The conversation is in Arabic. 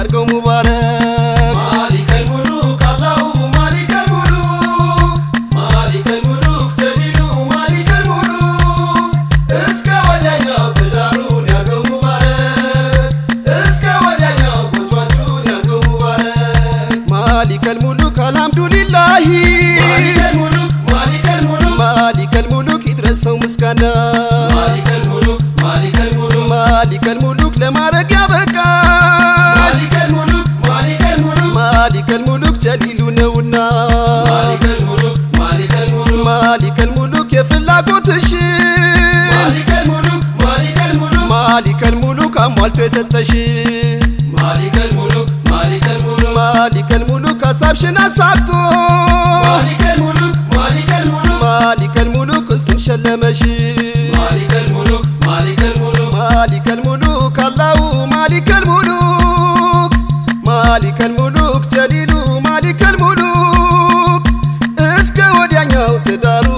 ያርገው ሙባረክ። ማሊከል ሙሉክ አላሁ ማሊከል ሙሉክ ማሊከል ሙሉክ ጀሊሉ ማሊከል ሙሉክ። እስከ ወዲያኛው ትዳሩን ያርገው ሙባረክ። እስከ ወዲያኛው ጎጇችሁን ያርገው ሙባረክ። ማሊከል ሙሉክ አልሐምዱሊላሂ። ማሊከል ሙሉክ ማሊከል ሙሉክ። ማሊከል ሙሉክ ይድረሰው ምስጋና። ማሊከል ሙሉክ ማሊከል ሙሉክ። ማሊከል ሙሉክ ለማድረግ ያበቃ ቡና مالك الملوك مالك الملوك. يا فلاقوت الشين مالك الملوك مالك الملوك. مالك الملوك أموال تستشين مالك الملوك مالك الملوك. مالك الملوك أصابشن أصابتو مالك الملوك مالك الملوك. مالك الملوك اسم شلمشي مالك الملوك مالك الملوك. مالك الملوك الله مالك الملوك. مالك الملوك جليل مالك الملوك did I